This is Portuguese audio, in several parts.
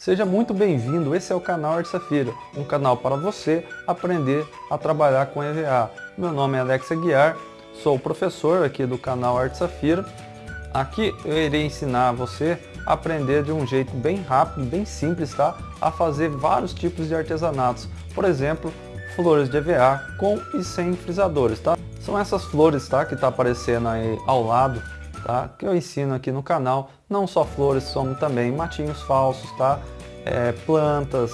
Seja muito bem-vindo, esse é o canal Arte Safira, um canal para você aprender a trabalhar com EVA. Meu nome é Alex Aguiar, sou professor aqui do canal Arte Safira. Aqui eu irei ensinar você a aprender de um jeito bem rápido, bem simples, tá? A fazer vários tipos de artesanatos. Por exemplo, flores de EVA com e sem frisadores, tá? São essas flores, tá? Que tá aparecendo aí ao lado tá? que eu ensino aqui no canal, não só flores, como também matinhos falsos, tá? É, plantas,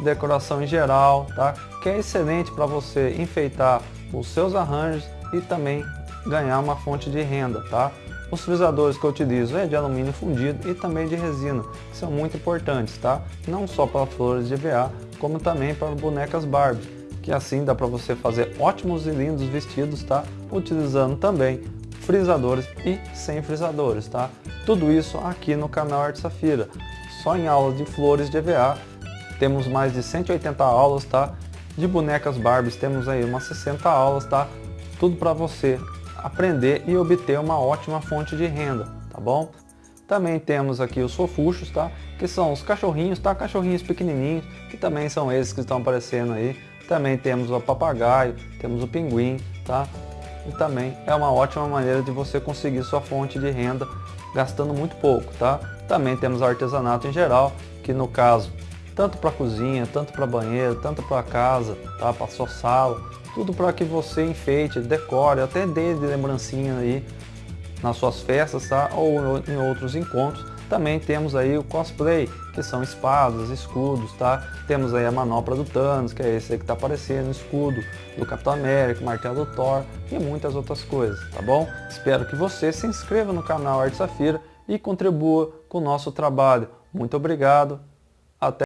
decoração em geral, tá? que é excelente para você enfeitar os seus arranjos e também ganhar uma fonte de renda. Tá? Os frisadores que eu utilizo é de alumínio fundido e também de resina, que são muito importantes, tá? não só para flores de EVA, como também para bonecas Barbie, que assim dá para você fazer ótimos e lindos vestidos, tá? utilizando também frisadores e sem frisadores, tá? Tudo isso aqui no canal Arte Safira. Só em aulas de flores de EVA, temos mais de 180 aulas, tá? De bonecas Barbies temos aí umas 60 aulas, tá? Tudo para você aprender e obter uma ótima fonte de renda, tá bom? Também temos aqui os fofuchos, tá? Que são os cachorrinhos, tá? Cachorrinhos pequenininhos, que também são esses que estão aparecendo aí. Também temos o papagaio, temos o pinguim, tá? E também é uma ótima maneira de você conseguir sua fonte de renda gastando muito pouco, tá? Também temos artesanato em geral, que no caso, tanto para cozinha, tanto para banheiro, tanto para casa, tá? Para sua sala, tudo para que você enfeite, decore, até dê de lembrancinha aí nas suas festas, tá? Ou em outros encontros também temos aí o cosplay, que são espadas, escudos, tá? Temos aí a manopla do Thanos, que é esse aí que tá aparecendo, o escudo do Capitão América, o martelo do Thor e muitas outras coisas, tá bom? Espero que você se inscreva no canal Arte Safira e contribua com o nosso trabalho. Muito obrigado